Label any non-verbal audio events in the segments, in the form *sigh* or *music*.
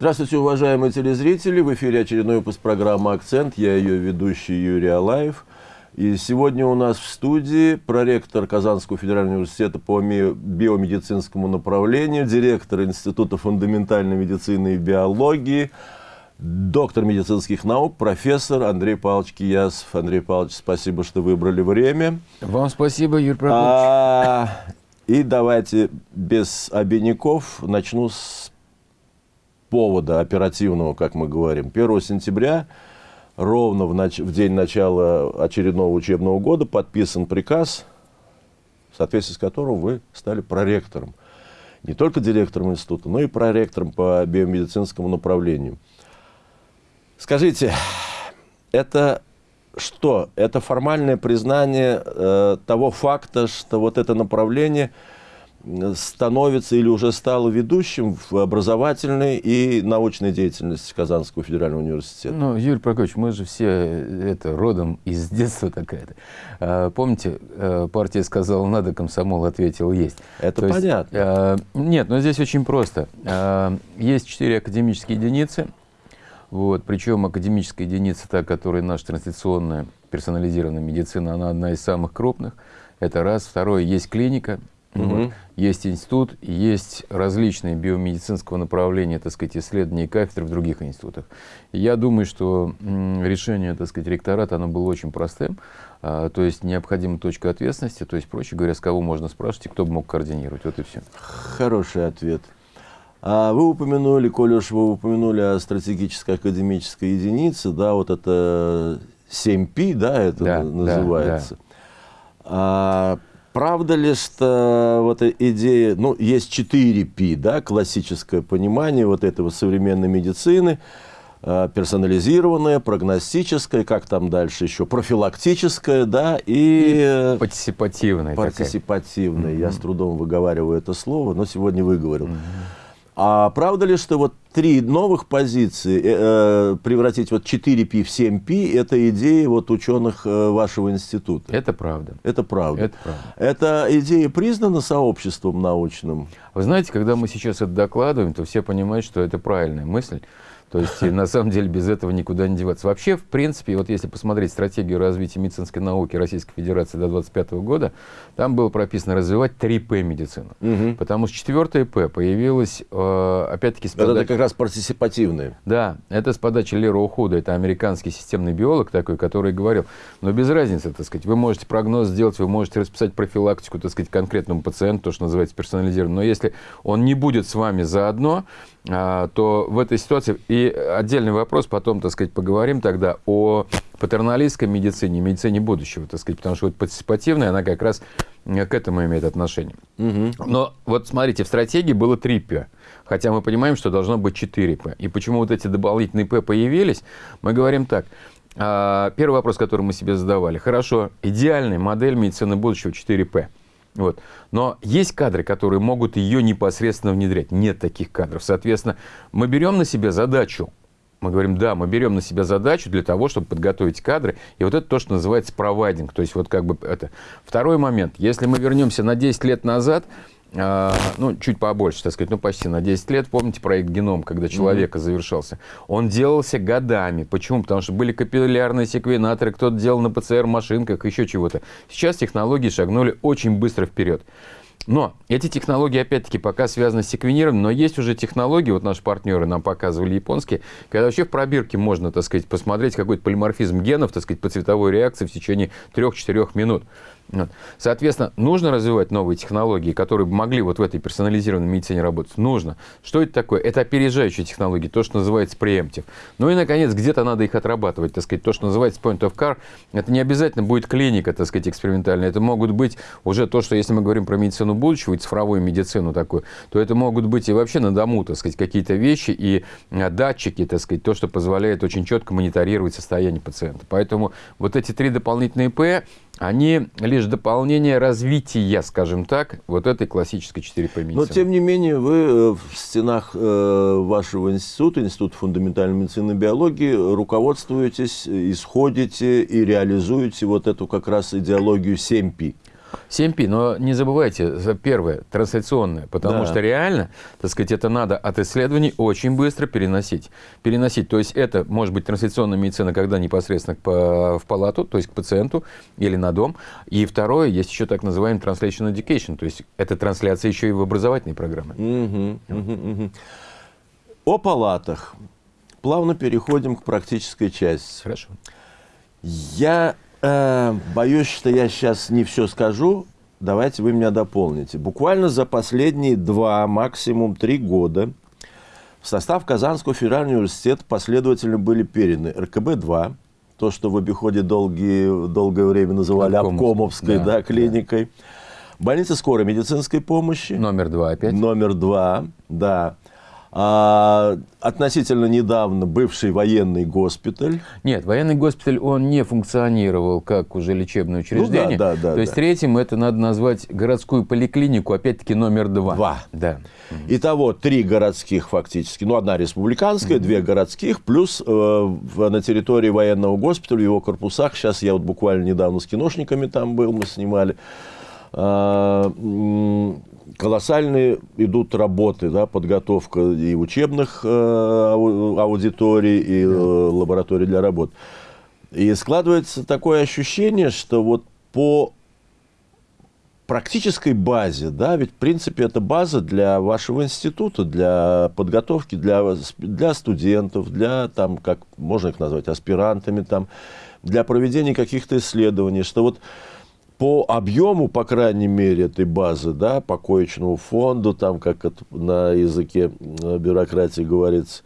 Здравствуйте, уважаемые телезрители! В эфире очередной выпуск программы «Акцент». Я ее ведущий Юрий Алаев. И сегодня у нас в студии проректор Казанского федерального университета по биомедицинскому направлению, директор Института фундаментальной медицины и биологии, доктор медицинских наук, профессор Андрей Павлович Киясов. Андрей Павлович, спасибо, что выбрали время. Вам спасибо, Юрий Прокопьевич. А, и давайте без обиняков начну с повода оперативного, как мы говорим. 1 сентября, ровно в, нач в день начала очередного учебного года, подписан приказ, в соответствии с которым вы стали проректором. Не только директором института, но и проректором по биомедицинскому направлению. Скажите, это что? Это формальное признание э, того факта, что вот это направление – становится или уже стал ведущим в образовательной и научной деятельности Казанского федерального университета? Ну, Юрий Прокопьевич, мы же все это родом из *laughs* детства такая-то. А, помните, э, партия сказала «надо», комсомол ответил «есть». Это То понятно. Есть, а, нет, но здесь очень просто. А, есть четыре академические единицы, вот, причем академическая единица, та, которая наша транслационная персонализированная медицина, она одна из самых крупных. Это раз. Второе, есть клиника, Угу. Есть институт, есть различные биомедицинского направления, так сказать, исследования и кафедры в других институтах. И я думаю, что решение, так сказать, ректората, оно было очень простым. А, то есть необходима точка ответственности, то есть, проще говоря, с кого можно спрашивать и кто бы мог координировать. Вот и все. Хороший ответ. А вы упомянули, коли уж вы упомянули о стратегической академической единице, да, вот это 7P, да, это да, называется. Да, да. А, Правда ли, что вот идея, ну, есть 4P, да, классическое понимание вот этого современной медицины, э, персонализированная, прогностическая, как там дальше еще, профилактическая, да, и... и э, партиципативная. Партиципативная. Я с трудом выговариваю это слово, но сегодня выговорил. Mm а правда ли, что вот три новых позиции э, э превратить вот 4P в 7P – это идея вот ученых э, вашего института? Это правда. Это правда. Это правда. Эта идея признана сообществом научным? Вы знаете, когда мы сейчас это докладываем, то все понимают, что это правильная мысль. То есть, на самом деле, без этого никуда не деваться. Вообще, в принципе, вот если посмотреть стратегию развития медицинской науки Российской Федерации до 2025 года, там было прописано развивать 3П медицину. Угу. Потому что четвертое П появилось, э, опять-таки, с подачи... Это как раз партиципативные. Да, это с подачи Лера Ухуда, это американский системный биолог такой, который говорил, но без разницы, так сказать, вы можете прогноз сделать, вы можете расписать профилактику, так сказать, конкретному пациенту, то, что называется персонализированно, но если он не будет с вами заодно, то в этой ситуации... И отдельный вопрос, потом, так сказать, поговорим тогда о патерналистской медицине, медицине будущего, так сказать, потому что вот партиципативная, она как раз к этому имеет отношение. Угу. Но вот смотрите, в стратегии было 3 П, хотя мы понимаем, что должно быть 4 П. И почему вот эти дополнительные П появились, мы говорим так. А, первый вопрос, который мы себе задавали. Хорошо, идеальная модель медицины будущего 4П. Вот. Но есть кадры, которые могут ее непосредственно внедрять. Нет таких кадров. Соответственно, мы берем на себя задачу. Мы говорим, да, мы берем на себя задачу для того, чтобы подготовить кадры. И вот это то, что называется провайдинг. То есть вот как бы это. Второй момент. Если мы вернемся на 10 лет назад, ну, чуть побольше, так сказать, ну, почти на 10 лет. Помните проект «Геном», когда человека mm -hmm. завершался? Он делался годами. Почему? Потому что были капиллярные секвенаторы, кто-то делал на ПЦР-машинках, еще чего-то. Сейчас технологии шагнули очень быстро вперед. Но эти технологии, опять-таки, пока связаны с секвенированием, но есть уже технологии, вот наши партнеры нам показывали японские, когда вообще в пробирке можно, так сказать, посмотреть какой-то полиморфизм генов, так сказать, по цветовой реакции в течение 3-4 минут. Соответственно, нужно развивать новые технологии, которые могли вот в этой персонализированной медицине работать. Нужно. Что это такое? Это опережающие технологии, то, что называется преемптив. Ну и, наконец, где-то надо их отрабатывать, так сказать, то, что называется point of car. Это не обязательно будет клиника, так сказать, экспериментальная. Это могут быть уже то, что, если мы говорим про медицину будущего и цифровую медицину такую, то это могут быть и вообще на дому, так сказать, какие-то вещи и а, датчики, так сказать, то, что позволяет очень четко мониторировать состояние пациента. Поэтому вот эти три дополнительные П, они лишь дополнение развития, скажем так, вот этой классической 4 медицины. Но, тем не менее, вы э, в стенах э, вашего института, Института фундаментальной медицины и биологии, руководствуетесь, исходите и реализуете вот эту как раз идеологию 7P. 7P, но не забывайте, за первое, трансляционное, потому Да. что реально, так сказать, это надо от исследований очень быстро переносить. Переносить, то есть это может быть трансляционная медицина, когда непосредственно по- в палату, то есть к пациенту или на дом. И второе, есть еще так называемый translation education, то есть это трансляция еще и в образовательной программе. Мгм, мгм, мгм. О палатах. Плавно переходим к практической части. Хорошо. Я э, боюсь, что я сейчас не все скажу. Давайте вы меня дополните. Буквально за последние два, максимум три года в состав Казанского федерального университета последовательно были переданы РКБ-2, то, что в обиходе долгие, долгое время называли Обкомовской, Обкомовской да, да, клиникой, больница скорой медицинской помощи, Номер два опять. Номер два, да. А, относительно недавно бывший военный госпиталь. Нет, военный госпиталь, он не функционировал как уже лечебное учреждение. Ну да, да, да, То есть да. третьим это надо назвать городскую поликлинику, опять-таки номер два. Два. Да. Итого три городских фактически. Ну, одна республиканская, две городских, плюс э, на территории военного госпиталя, в его корпусах, сейчас я вот буквально недавно с киношниками там был, мы снимали, колоссальные идут работы, да, подготовка и учебных э, ау- аудиторий, и э, лабораторий для работ. И складывается такое ощущение, что вот по практической базе, да, ведь в принципе это база для вашего института, для подготовки, для, для студентов, для там, как можно их назвать, аспирантами там, для проведения каких-то исследований, что вот по объему, по крайней мере, этой базы, да, по коечному фонду, там, как это на языке э, бюрократии говорится,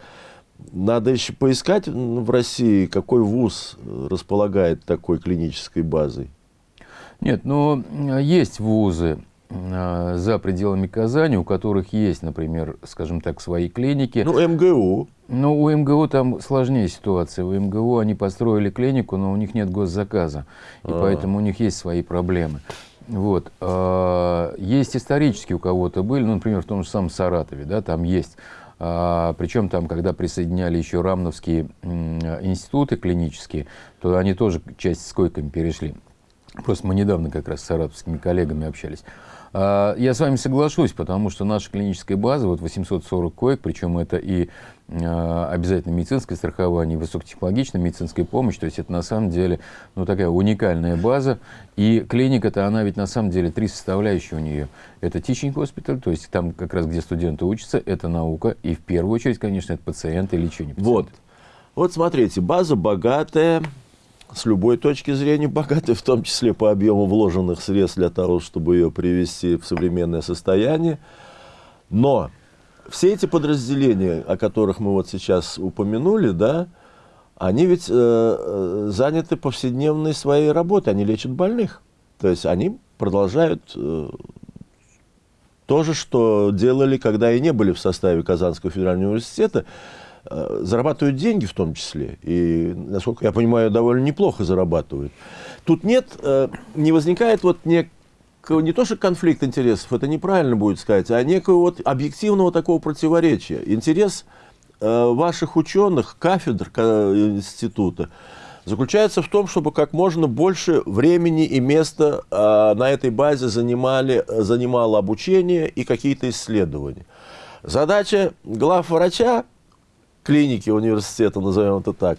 надо еще поискать в России, какой вуз располагает такой клинической базой. Нет, ну, э, есть вузы за пределами Казани, у которых есть, например, скажем так, свои клиники. Ну, МГУ. Но у МГУ там сложнее ситуация. У МГУ они построили клинику, но у них нет госзаказа. И А. поэтому у них есть свои проблемы. Вот. А, Есть исторически у кого-то были, ну, например, в том же самом Саратове, да, там есть. А, Причем там, когда присоединяли еще рамновские институты клинические, то они тоже часть с койками перешли. Просто мы недавно как раз с саратовскими коллегами общались. А, Я с вами соглашусь, потому что наша клиническая база, вот 840 коек, причем это и а, обязательно медицинское страхование, и высокотехнологичная медицинская помощь, то есть это на самом деле ну, такая уникальная база. И клиника-то, она ведь на самом деле три составляющие у нее. Это teaching hospital, то есть там как раз где студенты учатся, это наука, и в первую очередь, конечно, это пациенты и лечение Вот. пациентов. Вот смотрите, база богатая, с любой точки зрения богатая, *laughs* в том числе по объему вложенных средств для того, чтобы ее привести в современное состояние. Но все эти подразделения, о которых мы вот сейчас упомянули, да, они ведь э, э, заняты повседневной своей работой, они лечат больных. То есть они продолжают э, то же, что делали, когда и не были в составе Казанского федерального университета, зарабатывают деньги в том числе. И, насколько я понимаю, довольно неплохо зарабатывают. Тут нет, э, не возникает вот некого, не то что конфликт интересов, это неправильно будет сказать, а некого вот объективного такого противоречия. Интерес э, ваших ученых, кафедр ка- института, заключается в том, чтобы как можно больше времени и места э, на этой базе занимали, занимало обучение и какие-то исследования. Задача главврача клиники университета, назовем это так,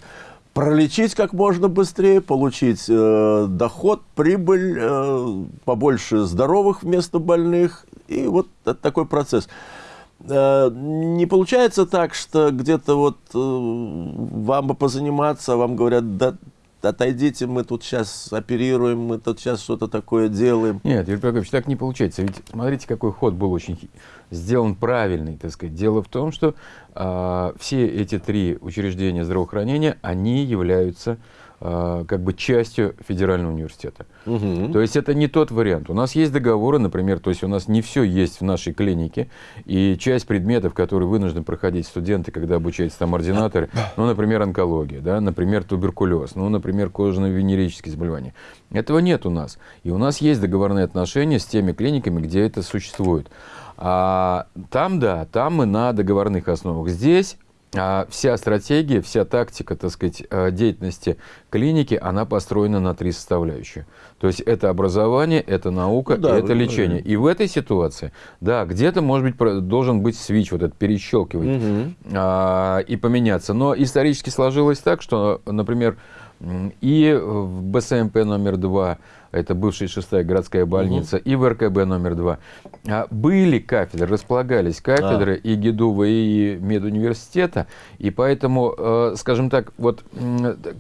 пролечить как можно быстрее, получить э, доход, прибыль, э, побольше здоровых вместо больных. И вот это такой процесс. Э, не получается так, что где-то вот э, вам бы позаниматься, а вам говорят, да отойдите, мы тут сейчас оперируем, мы тут сейчас что-то такое делаем. Нет, Юрий Прокопьевич, так не получается. Ведь смотрите, какой ход был очень сделан правильный, так сказать. Дело в том, что а, все эти три учреждения здравоохранения, они являются как бы частью федерального университета. Мгм. То есть это не тот вариант. У нас есть договоры, например, то есть у нас не все есть в нашей клинике, и часть предметов, которые вынуждены проходить студенты, когда обучаются там ординаторы, ну, например, онкология, да, например, туберкулез, ну, например, кожно-венерические заболевания. Этого нет у нас. И у нас есть договорные отношения с теми клиниками, где это существует. А там, да, там мы на договорных основах. Здесь а вся стратегия, вся тактика, так сказать, э, деятельности клиники, она построена на три составляющие. То есть это образование, это наука, ну, да, это лечение. И в этой ситуации, да, где-то, может быть, должен быть свич, вот этот перещелкивать угу. а, и поменяться. Но исторически сложилось так, что, например, и в БСМП номер два, это бывшая шестая городская больница, угу. и в РКБ номер два, а, были кафедры, располагались кафедры а. и ГИДУВа, и медуниверситета, и поэтому, э, скажем так, вот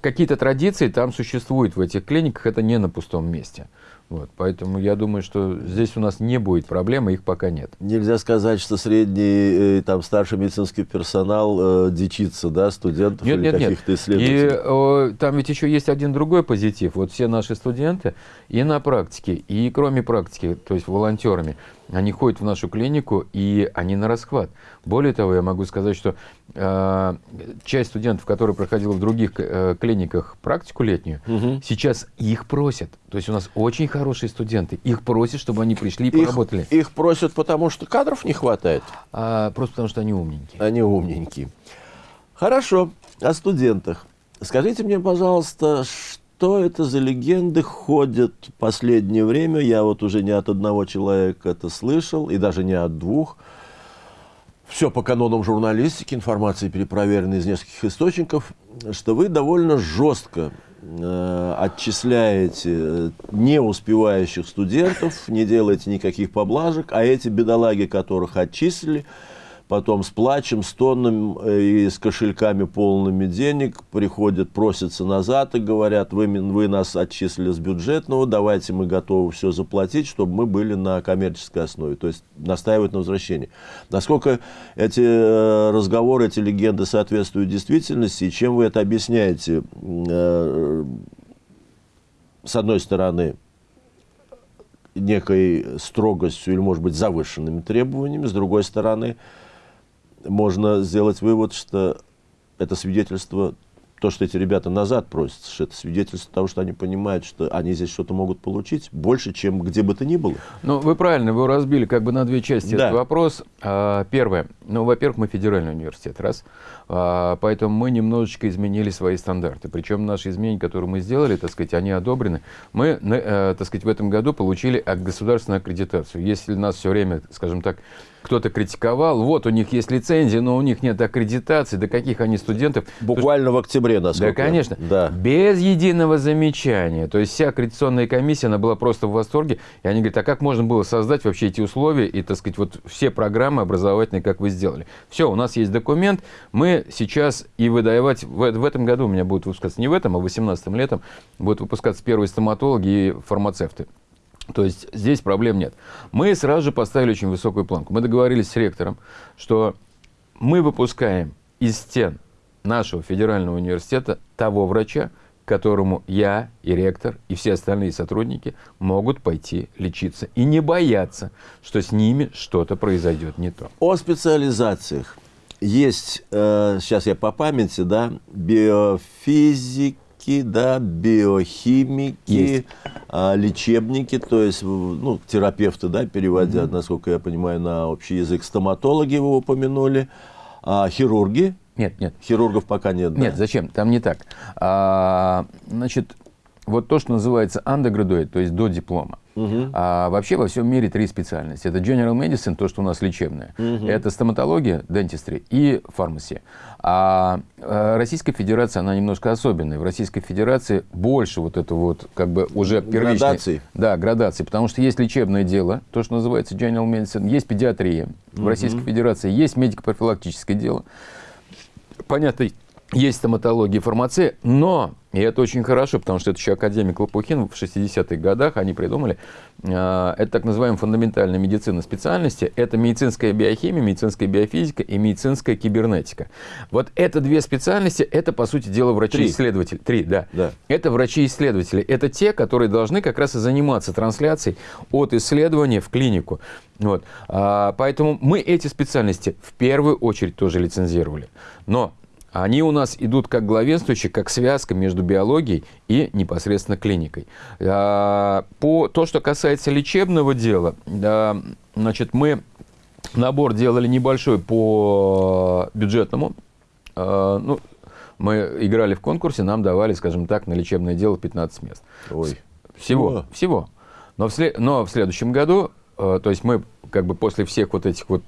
какие-то традиции там существуют в этих клиниках, это не на пустом месте. Вот, поэтому я думаю, что здесь у нас не будет проблемы, их пока нет. Нельзя сказать, что средний, э, там, старший медицинский персонал э, дичится, да, студентов нет, или каких-то исследователей. И э, там ведь еще есть один другой позитив. Вот все наши студенты и на практике, и кроме практики, то есть волонтерами, они ходят в нашу клинику, и они на расхват. Более того, я могу сказать, что часть студентов, которые проходила в других э, клиниках практику летнюю, угу. сейчас их просят. То есть у нас очень хорошие студенты. Их просят, чтобы они пришли и их, поработали. Их просят, потому что кадров не хватает? А, просто потому что они умненькие. Они умненькие. Хорошо. О студентах. Скажите мне, пожалуйста, что что это за легенды ходят в последнее время. Я вот уже не от одного человека это слышал, и даже не от двух. Все по канонам журналистики, информация перепроверена из нескольких источников, что вы довольно жестко э, отчисляете э, не успевающих студентов, не делаете никаких поблажек, а эти бедолаги, которых отчислили, потом с плачем, с тонном э, и с кошельками полными денег приходят, просятся назад и говорят, вы, вы нас отчислили с бюджетного, давайте мы готовы все заплатить, чтобы мы были на коммерческой основе, то есть настаивают на возвращении. Насколько эти э, разговоры, эти легенды соответствуют действительности, и чем вы это объясняете? Э, с одной стороны, некой строгостью или, может быть, завышенными требованиями, с другой стороны, можно сделать вывод, что это свидетельство, то, что эти ребята назад просят, что это свидетельство того, что они понимают, что они здесь что-то могут получить больше, чем где бы то ни было. Ну, вы правильно, вы разбили как бы на две части да. этот вопрос. А, первое. Ну, во-первых, мы федеральный университет, раз. А, поэтому мы немножечко изменили свои стандарты. Причем наши изменения, которые мы сделали, так сказать, они одобрены. Мы, э, так сказать, в этом году получили государственную аккредитацию. Если нас все время, скажем так, кто-то критиковал, вот у них есть лицензия, но у них нет аккредитации, до каких они студентов. Буквально в октябре, насколько. Да, конечно. Да. Без единого замечания. То есть вся аккредитационная комиссия, она была просто в восторге. И они говорят, а как можно было создать вообще эти условия и, так сказать, вот все программы образовательные, как вы сделали. Все, у нас есть документ, мы сейчас и выдавать, в, в этом году у меня будут выпускаться не в этом, а в 18 летом будут выпускаться первые стоматологи и фармацевты. То есть здесь проблем нет. Мы сразу же поставили очень высокую планку. Мы договорились с ректором, что мы выпускаем из стен нашего федерального университета того врача, которому я и ректор, и все остальные сотрудники могут пойти лечиться. И не бояться, что с ними что-то произойдет не то. О специализациях. Есть, э, сейчас я по памяти, да, биофизик, физики, да, биохимики, а, лечебники, то есть ну, терапевты, да, переводя, угу. насколько я понимаю, на общий язык, стоматологи вы упомянули, а, хирурги. Нет, нет. Хирургов пока нет. Нет, да? зачем? Там не так. А, значит, вот то, что называется undergraduate, то есть до диплома. Угу. А вообще во всем мире три специальности. Это General Medicine, то, что у нас лечебное. Угу. Это стоматология, dentistry и фармасия. А э, Российская Федерация, она немножко особенная. В Российской Федерации больше вот это вот как бы уже первичной... Градации. Да, градации. Потому что есть лечебное дело, то, что называется General Medicine, есть педиатрия. Угу. В Российской Федерации есть медико-профилактическое дело. Понятно, есть стоматология и фармация, но, и это очень хорошо, потому что это еще академик Лопухин в 60-х годах, они придумали, э, это так называемая фундаментальная медицина специальности, это медицинская биохимия, медицинская биофизика и медицинская кибернетика. Вот это две специальности, это, по сути дела, врачи-исследователи. Три, да. да. Это врачи-исследователи. Это те, которые должны как раз и заниматься трансляцией от исследования в клинику. Вот. А, поэтому мы эти специальности в первую очередь тоже лицензировали. Но они у нас идут как главенствующие, как связка между биологией и непосредственно клиникой. А, по то, что касается лечебного дела, значит, мы набор делали небольшой по бюджетному э, ну, мы играли в конкурсе, нам давали, скажем так, на лечебное дело 15 мест. Ой. Всего, Всего? всего. Но, в но в следующем году, э, то есть мы как бы после всех вот этих вот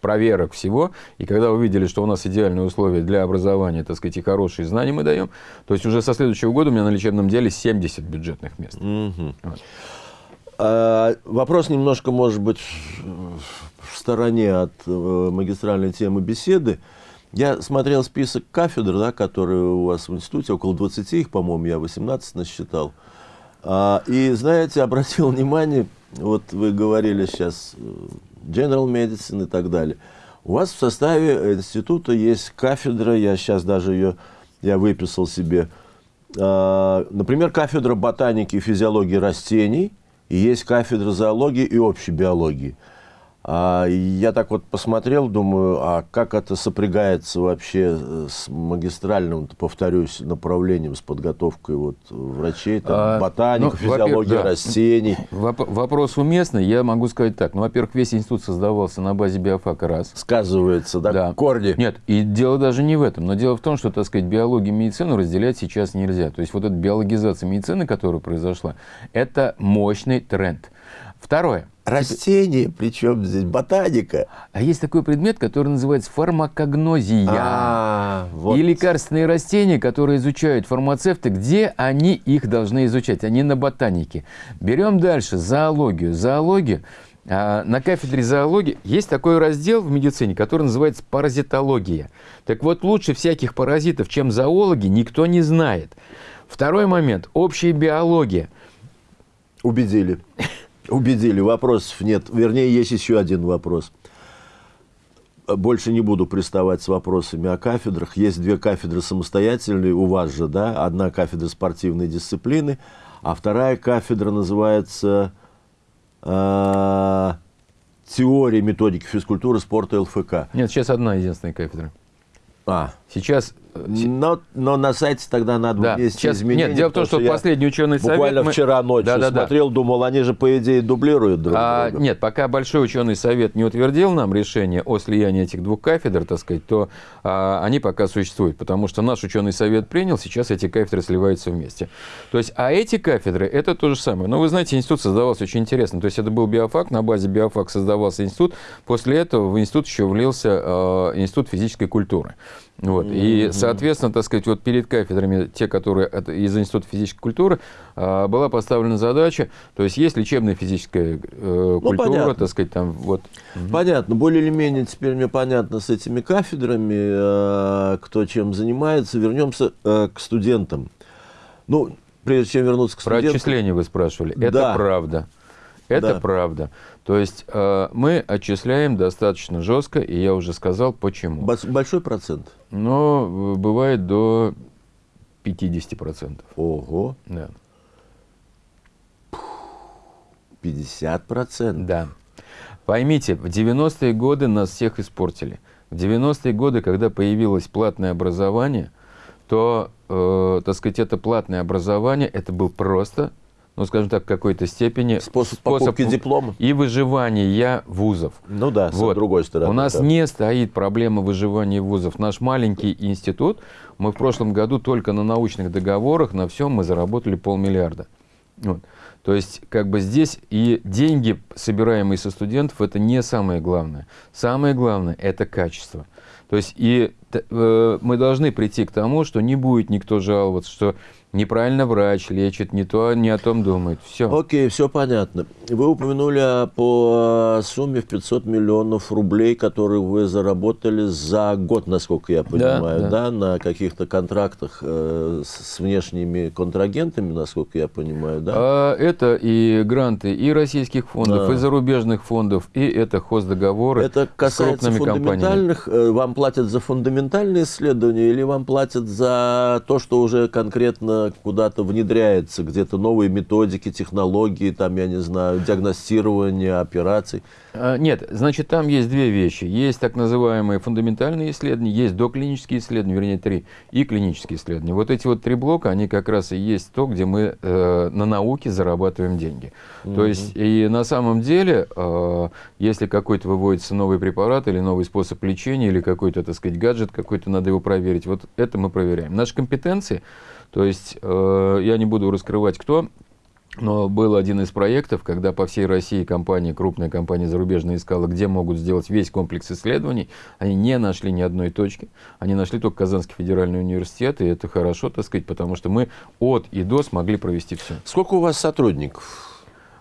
проверок всего, и когда увидели, что у нас идеальные условия для образования, так сказать, и хорошие знания мы даем, то есть уже со следующего года у меня на лечебном деле 70 бюджетных мест. Мгм. Вот. А, вопрос немножко, может быть, в стороне от э, магистральной темы беседы. Я смотрел список кафедр, да, которые у вас в институте, около 20 их, по-моему, я 18 насчитал. А, и, знаете, *laughs* обратил внимание, вот вы говорили сейчас э, General Medicine и так далее. У вас в составе института есть кафедра, я сейчас даже ее, я выписал себе, а, например, кафедра ботаники и физиологии растений, и есть кафедра зоологии и общей биологии. А, я так вот посмотрел, думаю, а как это сопрягается вообще э, с магистральным, повторюсь, направлением, с подготовкой вот врачей, там, А, ботаника, ну, физиология да. растений. Воп- Вопрос уместный, я могу сказать так. Ну, во-первых, весь институт создавался на базе биофака раз. Сказывается, да, Да. корни. Нет, и дело даже не в этом. Но дело в том, что, так сказать, биологию и медицину разделять сейчас нельзя. То есть вот эта биологизация медицины, которая произошла, это мощный тренд. Второе. Растения, причем здесь ботаника. А есть такой предмет, который называется фармакогнозия. А, вот. И лекарственные растения, которые изучают фармацевты, где они их должны изучать? Они на ботанике. Берем дальше зоологию. Зоологию. а, На кафедре зоологии есть такой раздел в медицине, который называется паразитология. Так вот, лучше всяких паразитов, чем зоологи, никто не знает. Второй момент. Общая биология. Убедили. *laughs* Убедили. Вопросов нет. Вернее, есть еще один вопрос. Больше не буду приставать с вопросами о кафедрах. Есть две кафедры самостоятельные у вас же, да? Одна кафедра спортивной дисциплины, а вторая кафедра называется э, теория методики физкультуры, спорта ЛФК. Нет, сейчас одна единственная кафедра. А, Сейчас... э, но, но на сайте тогда надо Да, внести сейчас- изменения. нет, дело в том, что я последний ученый совет... Буквально мы- вчера ночью Да-да-да. смотрел, думал, они же, по идее, дублируют друг А, друга. нет, пока Большой ученый совет не утвердил нам решение о слиянии этих двух кафедр, так сказать, то а, они пока существуют, потому что наш ученый совет принял, сейчас эти кафедры сливаются вместе. То есть, а эти кафедры это то же самое. Но вы знаете, институт создавался очень интересно. То есть это был биофак, на базе биофак создавался институт. После этого в институт еще влился а, институт физической культуры. Вот. И, соответственно, так сказать, вот перед кафедрами, те, которые от- из Института физической культуры, а, была поставлена задача, то есть есть лечебная физическая э, культура, понятно. так сказать, там вот. Понятно, более или менее теперь мне понятно с этими кафедрами, э, кто чем занимается. Вернемся э, к студентам. Ну, прежде чем вернуться к Про студентам. отчисления вы спрашивали. Это Да. правда. Это Да. правда. То есть э, мы отчисляем достаточно жестко, и я уже сказал, почему. Большой процент. Но э, бывает до 50%. Ого, Да. 50 процентов. Да. Поймите, в 90-е годы нас всех испортили. В 90-е годы, когда появилось платное образование, то, э, так сказать, это платное образование, это был просто, ну, скажем так, в какой-то степени Способ покупки диплома. и выживания вузов. Ну да, Вот. с другой стороны. У нас да. не стоит проблема выживания вузов. Наш маленький институт, мы в прошлом году только на научных договорах, на всем мы заработали полмиллиарда. Вот. То есть, как бы здесь и деньги, собираемые со студентов, это не самое главное. Самое главное – это качество. То есть, и э, мы должны прийти к тому, что не будет никто жаловаться, что неправильно врач лечит, не то, не о том думает. Все. Окей, все понятно. Вы упомянули о- по сумме в 500 миллионов рублей, которые вы заработали за год, насколько я понимаю, да, да. на каких-то контрактах э, с, с внешними контрагентами, насколько я понимаю, да? А, Это и гранты и российских фондов, Да. и зарубежных фондов, и это хоздоговоры Это с касается крупными компаниями. фундаментальных, э, вам платят за фундаментальные исследования или вам платят за то, что уже конкретно постоянно куда-то внедряется, где-то новые методики, технологии, там, я не знаю, диагностирование операций. А, нет, значит, там есть две вещи. Есть так называемые фундаментальные исследования, есть доклинические исследования, вернее, три, и клинические исследования. Вот эти вот три блока, они как раз и есть то, где мы э, на науке зарабатываем деньги. Угу. То есть, и на самом деле, э, если какой-то выводится новый препарат или новый способ лечения, или какой-то, так сказать, гаджет какой-то, надо его проверить, вот это мы проверяем. Наши компетенции, то есть, э, я не буду раскрывать, кто, но был один из проектов, когда по всей России компания, крупная компания зарубежная искала, где могут сделать весь комплекс исследований. Они не нашли ни одной точки. Они нашли только Казанский федеральный университет, и это хорошо, так сказать, потому что мы от и до смогли провести все. Сколько у вас сотрудников?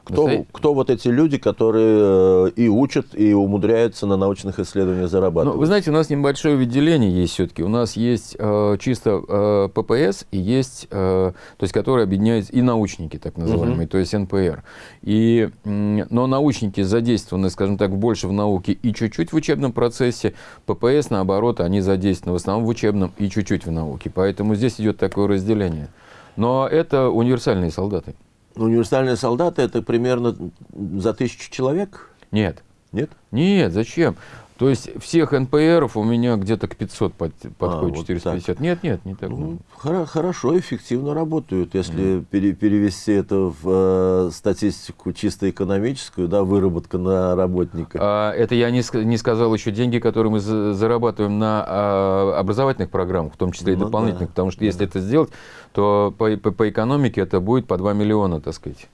Кто, кто вот эти люди, которые э, и учат, и умудряются на научных исследованиях зарабатывать? Ну, вы знаете, у нас небольшое выделение есть все-таки. У нас есть э, чисто э, ППС и есть, э, то есть, которые объединяют и научники, так называемые, угу. то есть НПР. И, но научники задействованы, скажем так, больше в науке и чуть-чуть в учебном процессе. ППС, наоборот, они задействованы в основном в учебном и чуть-чуть в науке. Поэтому здесь идет такое разделение. Но это универсальные солдаты. Универсальные солдаты это примерно за тысячу человек? Нет. Нет? Нет, зачем? То есть всех НПРов у меня где-то к 500 под, подходит, а, 450. Вот нет, нет, не так. Ну, хорошо, эффективно работают. Если mm. пере, перевести это в э, статистику чисто экономическую, да, выработка на работника. А, это я не, не сказал еще деньги, которые мы зарабатываем на а, образовательных программах, в том числе и ну, дополнительных. Да. Потому что если это сделать, то по, по, по экономике это будет по 2 миллиона, так сказать.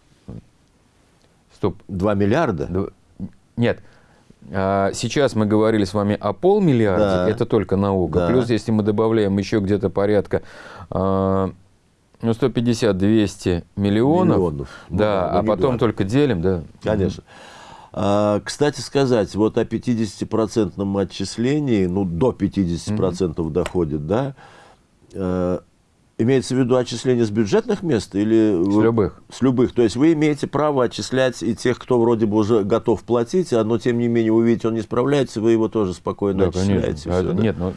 Стоп. 2 миллиарда? Нет. А, сейчас мы говорили с вами о полмиллиарде, да. это только наука. Да. Плюс, если мы добавляем еще где-то порядка а, ну, 150-200 миллионов, миллионов. Да, ну, а потом миллиард. только делим, да. Конечно. А, кстати сказать, вот о 50% отчислении, ну, до 50% угу. доходит, да, э, Имеется в виду отчисление с бюджетных мест или... С любых. С любых. То есть вы имеете право отчислять и тех, кто вроде бы уже готов платить, а, но тем не менее вы видите, он не справляется, вы его тоже спокойно да, отчисляете. Все, а, да? Нет, но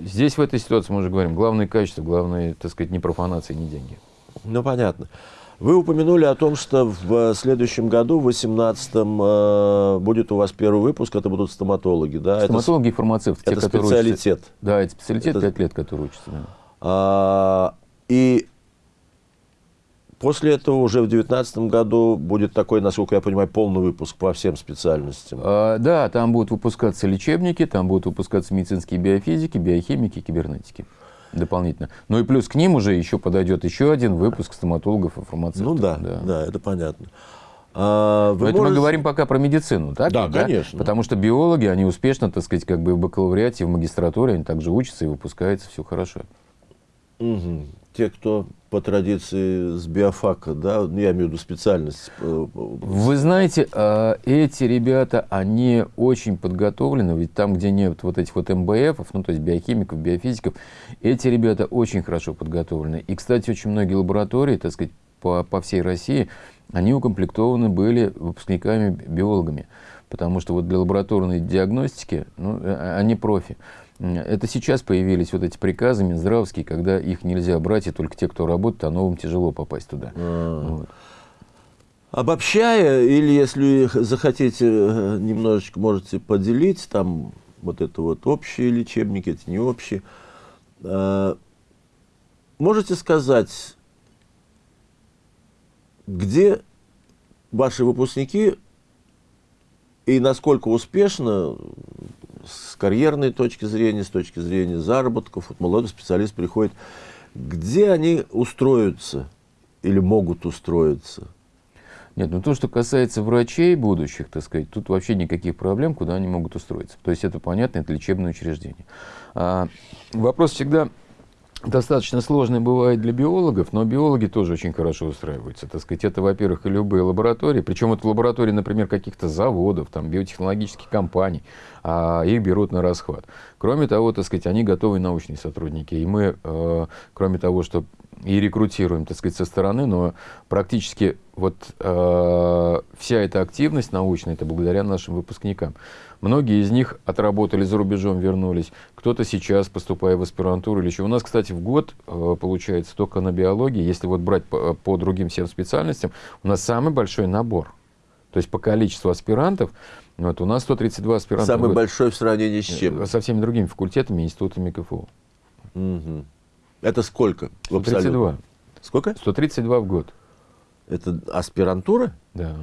здесь в этой ситуации мы уже говорим, главное качество, главное, так сказать, не профанация, не деньги. Ну, понятно. Вы упомянули о том, что в следующем году, в 2018-м, э, будет у вас первый выпуск, это будут стоматологи, да? Стоматологи это, и фармацевты. Это те, специалитет. Учатся, да, это специалитет, это... 5 лет, который учатся. Да. А, и после этого уже в 2019 году будет такой, насколько я понимаю, полный выпуск по всем специальностям. А, да, там будут выпускаться лечебники, там будут выпускаться медицинские биофизики, биохимики, кибернетики дополнительно. Ну и плюс к ним уже еще подойдет еще один выпуск стоматологов и фармацевтов. Ну да, да, да это понятно. А, вы это можете... мы говорим пока про медицину, так? Да, да, конечно. Потому что биологи, они успешно, так сказать, как бы в бакалавриате, в магистратуре, они также учатся и выпускаются, все хорошо. Угу. Те, кто по традиции с биофака, да, ну, я имею в виду специальность. Э, Вы знаете, а, эти ребята, они очень подготовлены, ведь там, где нет вот этих вот МБФов, ну, то есть биохимиков, биофизиков, эти ребята очень хорошо подготовлены. И, кстати, очень многие лаборатории, так сказать, по, по всей России, они укомплектованы были выпускниками-биологами, потому что вот для лабораторной диагностики, ну, э, они профи. Это сейчас появились вот эти приказы Минздравские, когда их нельзя брать, и только те, кто работает, а новым тяжело попасть туда. А. Вот. Обобщая, или если захотите, э, немножечко можете поделить, там вот это вот общие лечебники, эти не общие. А, можете сказать, где ваши выпускники и насколько успешно с карьерной точки зрения, с точки зрения заработков, вот молодой специалист приходит, где они устроятся или могут устроиться? Нет, ну то, что касается врачей будущих, так сказать, тут вообще никаких проблем, куда они могут устроиться. То есть это понятно, это лечебное учреждение. А, вопрос всегда достаточно сложный бывает для биологов, но биологи тоже очень хорошо устраиваются. Так сказать, это, во-первых, и любые лаборатории, причем это лаборатории, например, каких-то заводов, там, биотехнологических компаний, а их берут на расхват. Кроме того, так сказать, они готовые научные сотрудники. И мы, э, кроме того, что и рекрутируем, так сказать, со стороны, но практически вот э, вся эта активность научная, это благодаря нашим выпускникам. Многие из них отработали за рубежом, вернулись. Кто-то сейчас, поступая в аспирантуру или еще. У нас, кстати, в год э, получается только на биологии, если вот брать по, по другим всем специальностям, у нас самый большой набор. То есть по количеству аспирантов, вот, у нас 132 аспиранта. Самый большой в сравнении с чем? Со всеми другими факультетами, институтами КФУ. Угу. Это сколько? 132. Сколько? 132 в год. Это аспирантура? Да.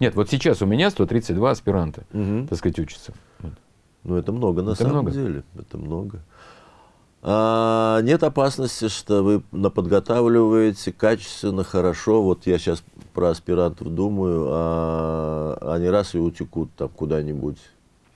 Нет, вот сейчас у меня 132 аспиранта, угу. так сказать, учатся. Ну, это много на это самом много. деле. Это много. А, нет опасности, что вы подготавливаете качественно, хорошо. Вот я сейчас про аспирантов думаю, а они раз и утекут там куда-нибудь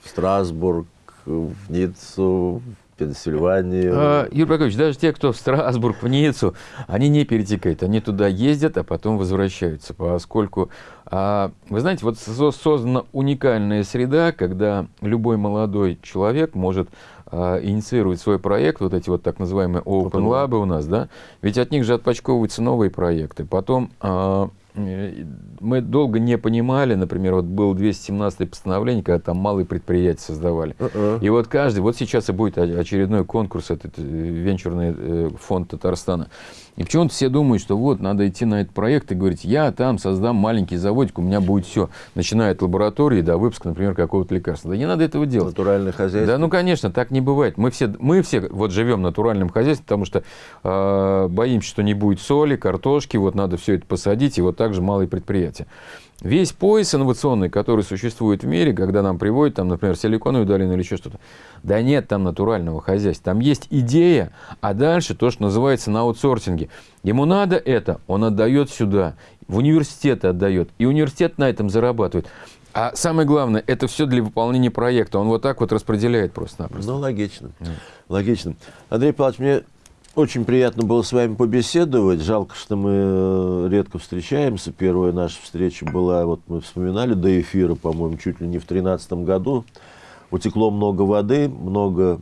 в Страсбург, в Ниццу, Пенсильванию. А, Юрий Прокопьевич, даже те, кто в Страсбург, в Ниццу, они не перетекают. Они туда ездят, а потом возвращаются. Поскольку, а, вы знаете, вот создана уникальная среда, когда любой молодой человек может а, инициировать свой проект, вот эти вот так называемые Open, Open Lab у нас, да, ведь от них же отпочковываются новые проекты. Потом а, мы долго не понимали, например, вот было 217 постановление, когда там малые предприятия создавали. Uh -uh. И вот каждый, вот сейчас и будет очередной конкурс, этот венчурный фонд Татарстана. И почему-то все думают, что вот, надо идти на этот проект и говорить, я там создам маленький заводик, у меня будет все. Начиная от лаборатории до выпуска, например, какого-то лекарства. Да не надо этого делать. Натуральное хозяйство. Да, ну, конечно, так не бывает. Мы все, мы все вот живем натуральным хозяйством, потому что э, боимся, что не будет соли, картошки, вот надо все это посадить, и вот так же малые предприятия. Весь пояс инновационный, который существует в мире, когда нам приводят, там, например, силиконовую долину или еще что-то, да нет там натурального хозяйства. Там есть идея, а дальше то, что называется на аутсорсинге. Ему надо это, он отдает сюда, в университеты отдает, и университет на этом зарабатывает. А самое главное, это все для выполнения проекта. Он вот так вот распределяет просто-напросто. Ну, логично. Mm. Логично. Андрей Павлович, мне очень приятно было с вами побеседовать. Жалко, что мы э, редко встречаемся. Первая наша встреча была, вот мы вспоминали до эфира, по-моему, чуть ли не в 2013 году. Утекло много воды, много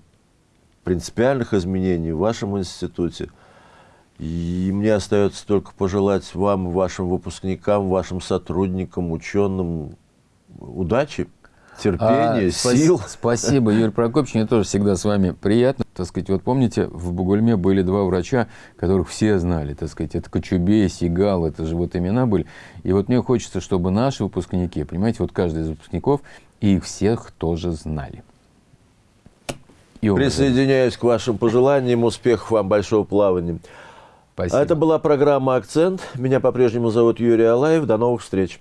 принципиальных изменений в вашем институте. И мне остается только пожелать вам, вашим выпускникам, вашим сотрудникам, ученым удачи, терпения, а, сил. Спасибо, Юрий Прокопьевич. Мне тоже всегда с вами приятно. Так сказать, вот помните, в Бугульме были два врача, которых все знали. Так сказать, это Кочубей, Сигал, это же вот имена были. И вот мне хочется, чтобы наши выпускники, понимаете, вот каждый из выпускников, их всех тоже знали. И Присоединяюсь к вашим пожеланиям. Успехов вам, большого плавания. Спасибо. Это была программа «Акцент». Меня по-прежнему зовут Юрий Алаев. До новых встреч.